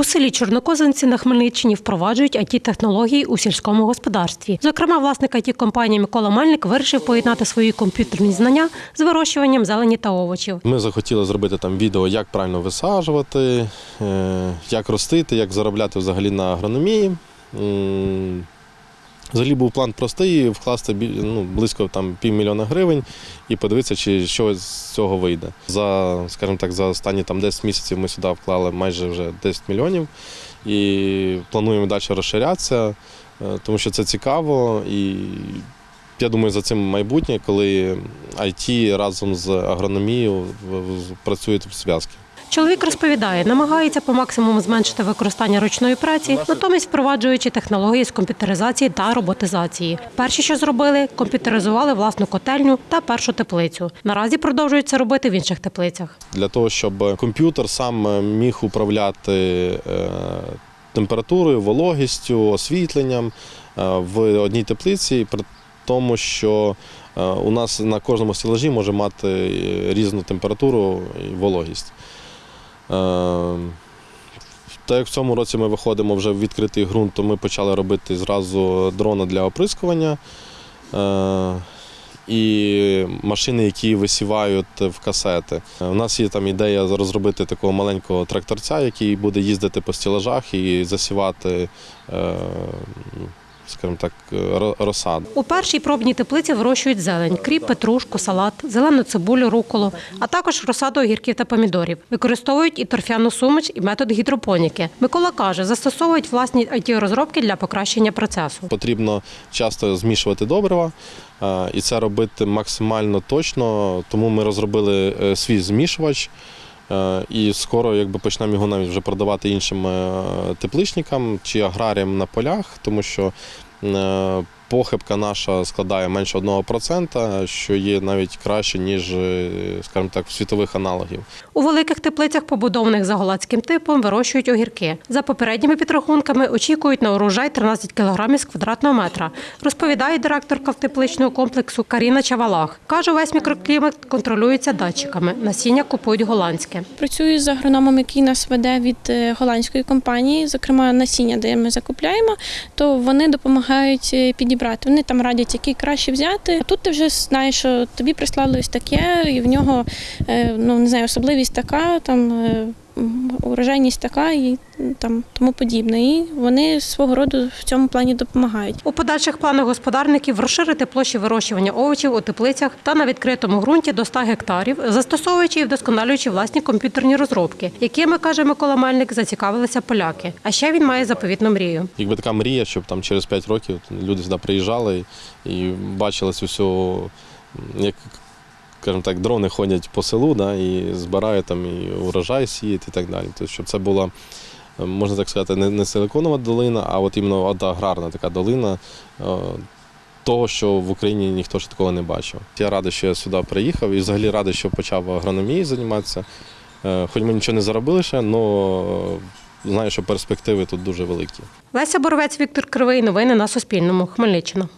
У селі Чорнокозинці на Хмельниччині впроваджують it технології у сільському господарстві. Зокрема, власник it компанії Микола Мельник вирішив поєднати свої комп'ютерні знання з вирощуванням зелені та овочів. Ми захотіли зробити там відео, як правильно висаджувати, е, як ростити, як заробляти взагалі на агрономії. Взагалі був план простий вкласти ну, близько там, півмільйона гривень і подивитися, чи що з цього вийде. За, скажімо так, за останні там, 10 місяців ми сюди вклали майже вже 10 мільйонів і плануємо далі розширятися, е, тому що це цікаво і я думаю, за цим майбутнє, коли IT разом з агрономією працюють в зв'язки. Чоловік розповідає, намагається по максимуму зменшити використання ручної праці, натомість впроваджуючи технології з комп'ютеризації та роботизації. Перші, що зробили, комп'ютеризували власну котельню та першу теплицю. Наразі продовжують це робити в інших теплицях. Для того, щоб комп'ютер сам е, міг управляти е, температурою, вологістю, освітленням е, в одній теплиці, при тому, що у нас на кожному стелажі може мати різну температуру і вологість. Е, Так як в цьому році ми виходимо вже в відкритий ґрунт, то ми почали робити зразу дрона для оприскування. Е, І машини, які висівають в касети. Е, У нас є там ідея розробити такого маленького тракторця, який буде їздити по стілажах і засівати, е, скажімо так, ро- розсаду. У першій пробній теплиці вирощують зелень, кріп, петрушку, салат, зелену цибулю, руколу, а також розсаду огірків та помідорів. Використовують і торфяну суміш, і метод гідропоніки. Микола каже, застосовують власні it розробки для покращення процесу. Потрібно часто змішувати добрива, е, і це робити максимально точно. Тому ми розробили е, свій змішувач. Е, І скоро якби почнемо його навіть вже продавати іншим е, тепличникам чи аграріям на полях, тому що е, похибка наша складає менше 1%, що є навіть краще, ніж, е, скажімо так, світових аналогів. У великих теплицях, побудованих за голландським типом, вирощують огірки. За попередніми підрахунками очікують на урожай 13 кг з квадратного метра, розповідає директорка тепличного комплексу Каріна Чавалах. Каже, весь мікроклімат контролюється датчиками. Насіння купують голландське. Працюю з агрономом, який нас веде від е, голландської компанії, зокрема насіння, де ми закупляємо, то вони допомагають е, підібрати. Вони там радять, який краще взяти. А тут ти вже знаєш, що тобі прислали ось таке, і в нього е, ну не знаю, особливість така, там е, урожайність така і там тому подібне. І вони свого роду в цьому плані допомагають. У подальших планах господарників розширити площі вирощування овочів у теплицях та на відкритому ґрунті до 100 гектарів, застосовуючи і вдосконалюючи власні комп'ютерні розробки, якими каже Микола Мельник, зацікавилися поляки. А ще він має заповітну мрію. Якби така мрія, щоб там через 5 років люди сюди приїжджали і, і бачили цю всю, як скажімо так, дрони ходять по селу, да, і збирають там і урожай сіють і так далі. Тобто, щоб це була, е, можна так сказати, не, не силиконова долина, а от іменно от аграрна така долина. е, Того, що в Україні ніхто ж такого не бачив. Я радий, що я сюди приїхав і взагалі радий, що почав агрономією займатися. Е, Хоч ми нічого не заробили ще, але знаю, що перспективи тут дуже великі. Леся Боровець, Віктор Кривий. Новини на Суспільному. Хмельниччина.